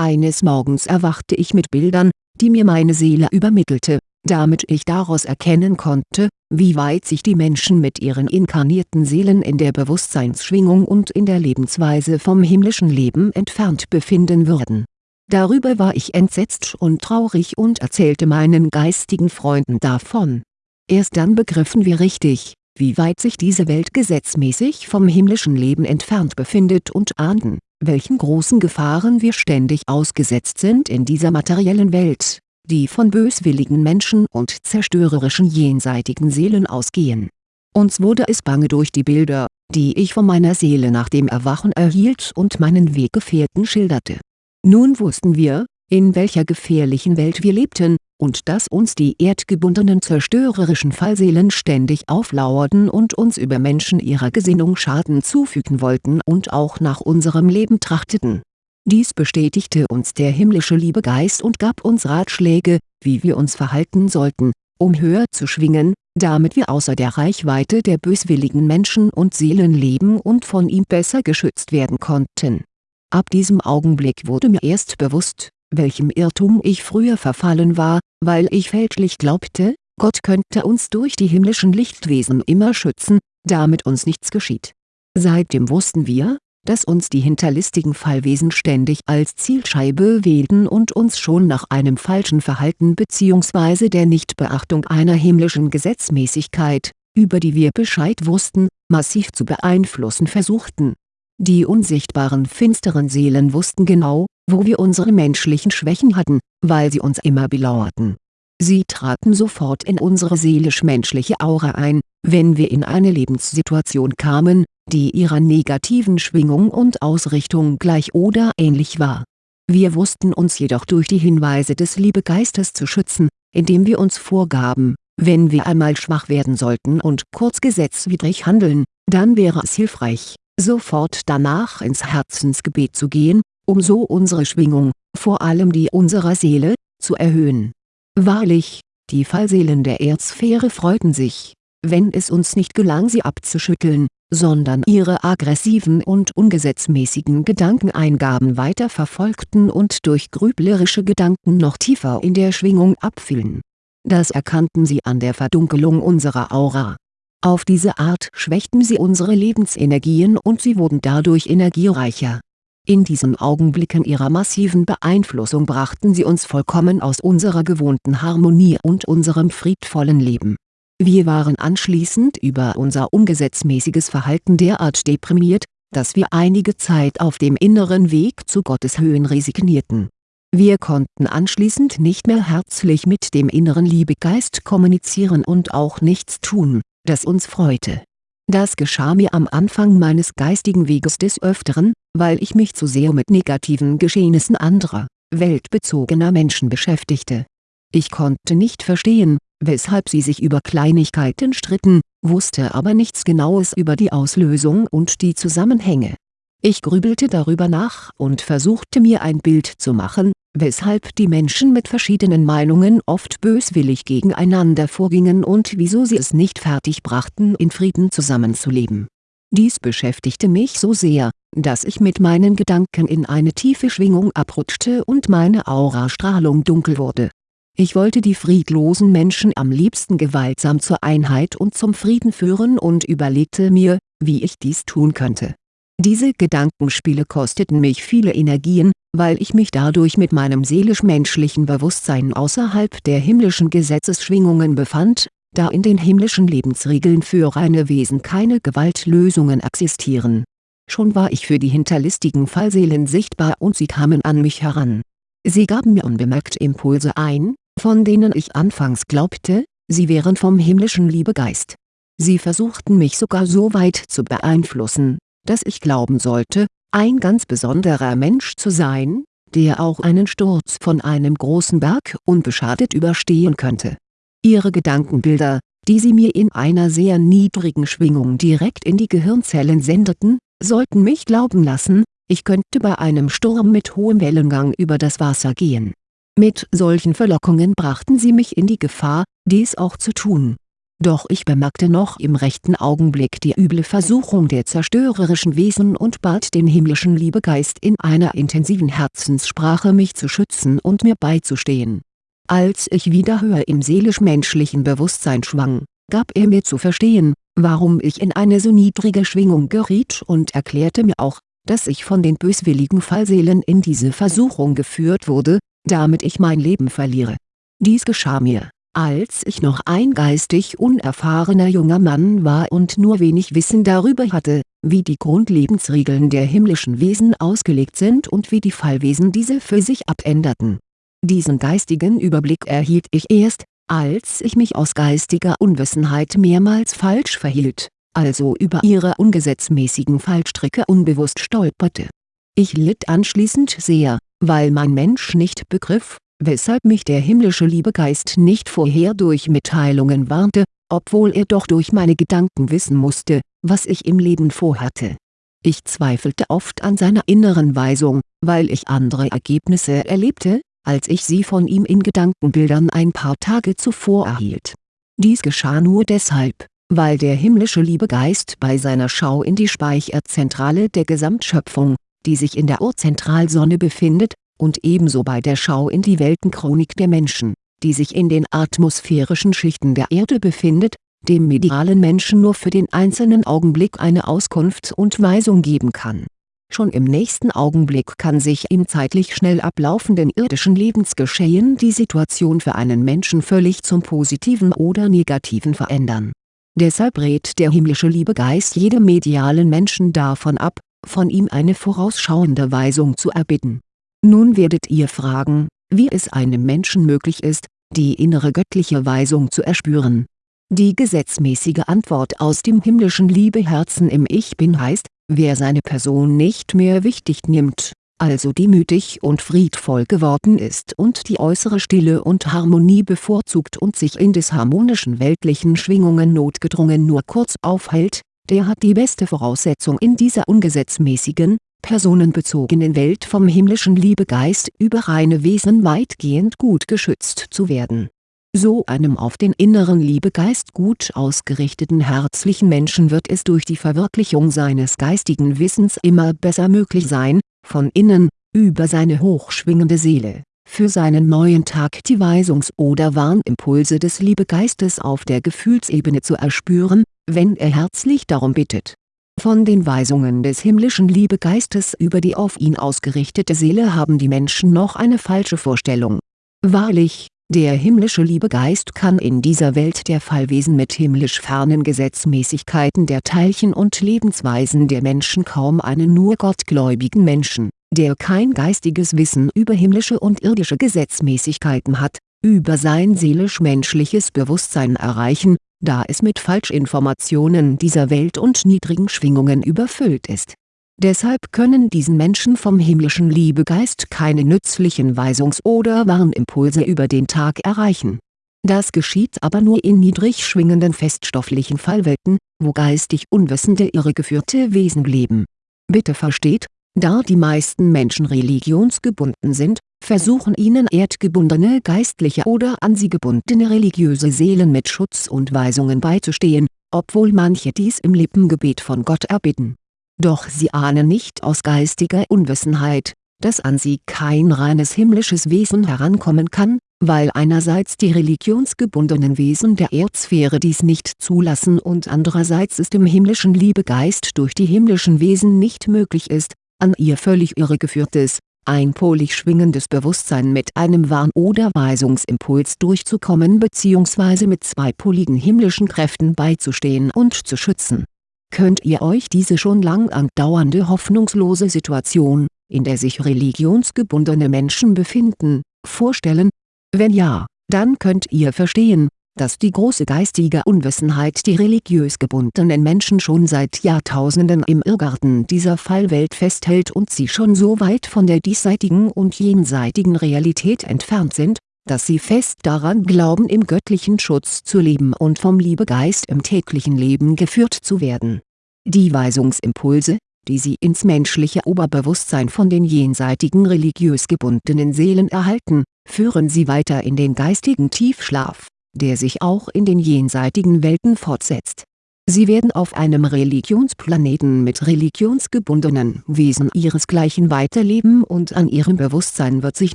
eines Morgens erwachte ich mit Bildern, die mir meine Seele übermittelte, damit ich daraus erkennen konnte, wie weit sich die Menschen mit ihren inkarnierten Seelen in der Bewusstseinsschwingung und in der Lebensweise vom himmlischen Leben entfernt befinden würden. Darüber war ich entsetzt und traurig und erzählte meinen geistigen Freunden davon. Erst dann begriffen wir richtig, wie weit sich diese Welt gesetzmäßig vom himmlischen Leben entfernt befindet und ahnten welchen großen Gefahren wir ständig ausgesetzt sind in dieser materiellen Welt, die von böswilligen Menschen und zerstörerischen jenseitigen Seelen ausgehen. Uns wurde es bange durch die Bilder, die ich von meiner Seele nach dem Erwachen erhielt und meinen Weggefährten schilderte. Nun wussten wir, in welcher gefährlichen Welt wir lebten, und dass uns die erdgebundenen zerstörerischen Fallseelen ständig auflauerten und uns über Menschen ihrer Gesinnung Schaden zufügen wollten und auch nach unserem Leben trachteten. Dies bestätigte uns der himmlische Liebegeist und gab uns Ratschläge, wie wir uns verhalten sollten, um höher zu schwingen, damit wir außer der Reichweite der böswilligen Menschen und Seelen leben und von ihm besser geschützt werden konnten. Ab diesem Augenblick wurde mir erst bewusst, welchem Irrtum ich früher verfallen war, weil ich fälschlich glaubte, Gott könnte uns durch die himmlischen Lichtwesen immer schützen, damit uns nichts geschieht. Seitdem wussten wir, dass uns die hinterlistigen Fallwesen ständig als Zielscheibe wählten und uns schon nach einem falschen Verhalten bzw. der Nichtbeachtung einer himmlischen Gesetzmäßigkeit, über die wir Bescheid wussten, massiv zu beeinflussen versuchten. Die unsichtbaren finsteren Seelen wussten genau, wo wir unsere menschlichen Schwächen hatten, weil sie uns immer belauerten. Sie traten sofort in unsere seelisch-menschliche Aura ein, wenn wir in eine Lebenssituation kamen, die ihrer negativen Schwingung und Ausrichtung gleich oder ähnlich war. Wir wussten uns jedoch durch die Hinweise des Liebegeistes zu schützen, indem wir uns vorgaben, wenn wir einmal schwach werden sollten und kurz gesetzwidrig handeln, dann wäre es hilfreich, sofort danach ins Herzensgebet zu gehen, um so unsere Schwingung, vor allem die unserer Seele, zu erhöhen. Wahrlich, die Fallseelen der Erdsphäre freuten sich, wenn es uns nicht gelang sie abzuschütteln, sondern ihre aggressiven und ungesetzmäßigen Gedankeneingaben weiter verfolgten und durch grüblerische Gedanken noch tiefer in der Schwingung abfielen. Das erkannten sie an der Verdunkelung unserer Aura. Auf diese Art schwächten sie unsere Lebensenergien und sie wurden dadurch energiereicher in diesen Augenblicken ihrer massiven Beeinflussung brachten sie uns vollkommen aus unserer gewohnten Harmonie und unserem friedvollen Leben. Wir waren anschließend über unser ungesetzmäßiges Verhalten derart deprimiert, dass wir einige Zeit auf dem inneren Weg zu Gottes Höhen resignierten. Wir konnten anschließend nicht mehr herzlich mit dem inneren Liebegeist kommunizieren und auch nichts tun, das uns freute das geschah mir am Anfang meines geistigen Weges des Öfteren, weil ich mich zu sehr mit negativen Geschehnissen anderer, weltbezogener Menschen beschäftigte. Ich konnte nicht verstehen, weshalb sie sich über Kleinigkeiten stritten, wusste aber nichts Genaues über die Auslösung und die Zusammenhänge. Ich grübelte darüber nach und versuchte mir ein Bild zu machen, weshalb die Menschen mit verschiedenen Meinungen oft böswillig gegeneinander vorgingen und wieso sie es nicht fertig brachten in Frieden zusammenzuleben. Dies beschäftigte mich so sehr, dass ich mit meinen Gedanken in eine tiefe Schwingung abrutschte und meine Aurastrahlung dunkel wurde. Ich wollte die friedlosen Menschen am liebsten gewaltsam zur Einheit und zum Frieden führen und überlegte mir, wie ich dies tun könnte diese Gedankenspiele kosteten mich viele Energien, weil ich mich dadurch mit meinem seelisch-menschlichen Bewusstsein außerhalb der himmlischen Gesetzesschwingungen befand, da in den himmlischen Lebensregeln für reine Wesen keine Gewaltlösungen existieren. Schon war ich für die hinterlistigen Fallseelen sichtbar und sie kamen an mich heran. Sie gaben mir unbemerkt Impulse ein, von denen ich anfangs glaubte, sie wären vom himmlischen Liebegeist. Sie versuchten mich sogar so weit zu beeinflussen, dass ich glauben sollte, ein ganz besonderer Mensch zu sein, der auch einen Sturz von einem großen Berg unbeschadet überstehen könnte. Ihre Gedankenbilder, die sie mir in einer sehr niedrigen Schwingung direkt in die Gehirnzellen sendeten, sollten mich glauben lassen, ich könnte bei einem Sturm mit hohem Wellengang über das Wasser gehen. Mit solchen Verlockungen brachten sie mich in die Gefahr, dies auch zu tun doch ich bemerkte noch im rechten Augenblick die üble Versuchung der zerstörerischen Wesen und bat den himmlischen Liebegeist in einer intensiven Herzenssprache mich zu schützen und mir beizustehen. Als ich wieder höher im seelisch-menschlichen Bewusstsein schwang, gab er mir zu verstehen, warum ich in eine so niedrige Schwingung geriet und erklärte mir auch, dass ich von den böswilligen Fallseelen in diese Versuchung geführt wurde, damit ich mein Leben verliere. Dies geschah mir als ich noch ein geistig unerfahrener junger Mann war und nur wenig Wissen darüber hatte, wie die Grundlebensregeln der himmlischen Wesen ausgelegt sind und wie die Fallwesen diese für sich abänderten. Diesen geistigen Überblick erhielt ich erst, als ich mich aus geistiger Unwissenheit mehrmals falsch verhielt, also über ihre ungesetzmäßigen Fallstricke unbewusst stolperte. Ich litt anschließend sehr, weil mein Mensch nicht begriff, weshalb mich der himmlische Liebegeist nicht vorher durch Mitteilungen warnte, obwohl er doch durch meine Gedanken wissen musste, was ich im Leben vorhatte. Ich zweifelte oft an seiner inneren Weisung, weil ich andere Ergebnisse erlebte, als ich sie von ihm in Gedankenbildern ein paar Tage zuvor erhielt. Dies geschah nur deshalb, weil der himmlische Liebegeist bei seiner Schau in die Speicherzentrale der Gesamtschöpfung, die sich in der Urzentralsonne befindet, und ebenso bei der Schau in die Weltenchronik der Menschen, die sich in den atmosphärischen Schichten der Erde befindet, dem medialen Menschen nur für den einzelnen Augenblick eine Auskunft und Weisung geben kann. Schon im nächsten Augenblick kann sich im zeitlich schnell ablaufenden irdischen Lebensgeschehen die Situation für einen Menschen völlig zum Positiven oder Negativen verändern. Deshalb rät der himmlische Liebegeist jedem medialen Menschen davon ab, von ihm eine vorausschauende Weisung zu erbitten nun werdet ihr fragen, wie es einem Menschen möglich ist, die innere göttliche Weisung zu erspüren. Die gesetzmäßige Antwort aus dem himmlischen Liebeherzen im Ich Bin heißt, wer seine Person nicht mehr wichtig nimmt, also demütig und friedvoll geworden ist und die äußere Stille und Harmonie bevorzugt und sich in des harmonischen weltlichen Schwingungen notgedrungen nur kurz aufhält, der hat die beste Voraussetzung in dieser ungesetzmäßigen, personenbezogenen Welt vom himmlischen Liebegeist über reine Wesen weitgehend gut geschützt zu werden. So einem auf den inneren Liebegeist gut ausgerichteten herzlichen Menschen wird es durch die Verwirklichung seines geistigen Wissens immer besser möglich sein, von innen, über seine hochschwingende Seele, für seinen neuen Tag die Weisungs- oder Warnimpulse des Liebegeistes auf der Gefühlsebene zu erspüren, wenn er herzlich darum bittet von den Weisungen des himmlischen Liebegeistes über die auf ihn ausgerichtete Seele haben die Menschen noch eine falsche Vorstellung. Wahrlich, der himmlische Liebegeist kann in dieser Welt der Fallwesen mit himmlisch fernen Gesetzmäßigkeiten der Teilchen und Lebensweisen der Menschen kaum einen nur gottgläubigen Menschen, der kein geistiges Wissen über himmlische und irdische Gesetzmäßigkeiten hat, über sein seelisch-menschliches Bewusstsein erreichen, da es mit Falschinformationen dieser Welt und niedrigen Schwingungen überfüllt ist. Deshalb können diesen Menschen vom himmlischen Liebegeist keine nützlichen Weisungs- oder Warnimpulse über den Tag erreichen. Das geschieht aber nur in niedrig schwingenden feststofflichen Fallwelten, wo geistig unwissende irregeführte Wesen leben. Bitte versteht, da die meisten Menschen religionsgebunden sind, versuchen ihnen erdgebundene geistliche oder an sie gebundene religiöse Seelen mit Schutz und Weisungen beizustehen, obwohl manche dies im Lippengebet von Gott erbitten. Doch sie ahnen nicht aus geistiger Unwissenheit, dass an sie kein reines himmlisches Wesen herankommen kann, weil einerseits die religionsgebundenen Wesen der Erdsphäre dies nicht zulassen und andererseits es dem himmlischen Liebegeist durch die himmlischen Wesen nicht möglich ist, an ihr völlig irregeführtes, einpolig schwingendes Bewusstsein mit einem Warn- oder Weisungsimpuls durchzukommen bzw. mit zweipoligen himmlischen Kräften beizustehen und zu schützen. Könnt ihr euch diese schon lang andauernde hoffnungslose Situation, in der sich religionsgebundene Menschen befinden, vorstellen? Wenn ja, dann könnt ihr verstehen, dass die große geistige Unwissenheit die religiös gebundenen Menschen schon seit Jahrtausenden im Irrgarten dieser Fallwelt festhält und sie schon so weit von der diesseitigen und jenseitigen Realität entfernt sind, dass sie fest daran glauben im göttlichen Schutz zu leben und vom Liebegeist im täglichen Leben geführt zu werden. Die Weisungsimpulse, die sie ins menschliche Oberbewusstsein von den jenseitigen religiös gebundenen Seelen erhalten, führen sie weiter in den geistigen Tiefschlaf der sich auch in den jenseitigen Welten fortsetzt. Sie werden auf einem Religionsplaneten mit religionsgebundenen Wesen ihresgleichen weiterleben und an ihrem Bewusstsein wird sich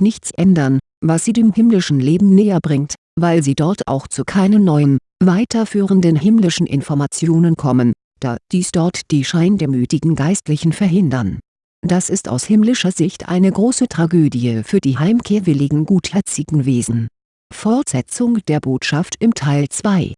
nichts ändern, was sie dem himmlischen Leben näher bringt, weil sie dort auch zu keinen neuen, weiterführenden himmlischen Informationen kommen, da dies dort die scheindemütigen Geistlichen verhindern. Das ist aus himmlischer Sicht eine große Tragödie für die heimkehrwilligen gutherzigen Wesen Fortsetzung der Botschaft im Teil 2